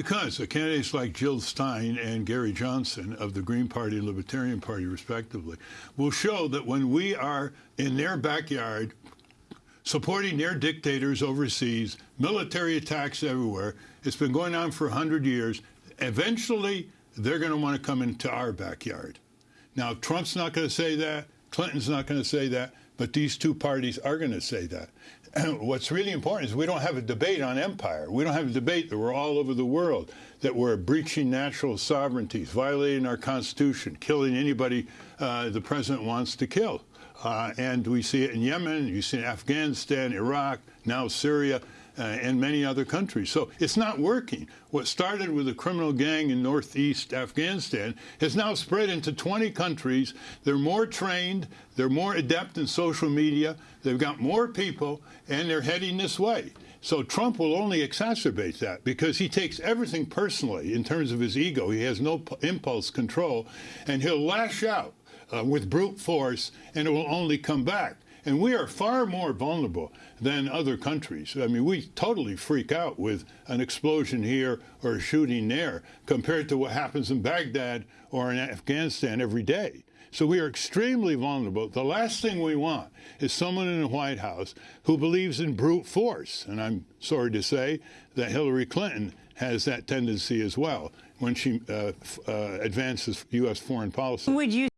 Because the candidates like Jill Stein and Gary Johnson of the Green Party and Libertarian Party, respectively, will show that when we are in their backyard supporting their dictators overseas, military attacks everywhere, it's been going on for 100 years, eventually they're going to want to come into our backyard. Now, Trump's not going to say that. Clinton's not going to say that. But these two parties are going to say that. what's really important is we don't have a debate on empire. We don't have a debate that we're all over the world, that we're breaching natural sovereignties, violating our Constitution, killing anybody uh, the president wants to kill. Uh, and we see it in Yemen, you see it in Afghanistan, Iraq, now Syria uh, and many other countries. So it's not working. What started with a criminal gang in northeast Afghanistan has now spread into 20 countries. They're more trained, they're more adept in social media, they've got more people, and they're heading this way. So Trump will only exacerbate that because he takes everything personally in terms of his ego. He has no impulse control, and he'll lash out uh, with brute force, and it will only come back. And we are far more vulnerable than other countries. I mean, we totally freak out with an explosion here or a shooting there compared to what happens in Baghdad or in Afghanistan every day. So we are extremely vulnerable. The last thing we want is someone in the White House who believes in brute force. And I'm sorry to say that Hillary Clinton has that tendency as well when she uh, uh, advances U.S. foreign policy. Would you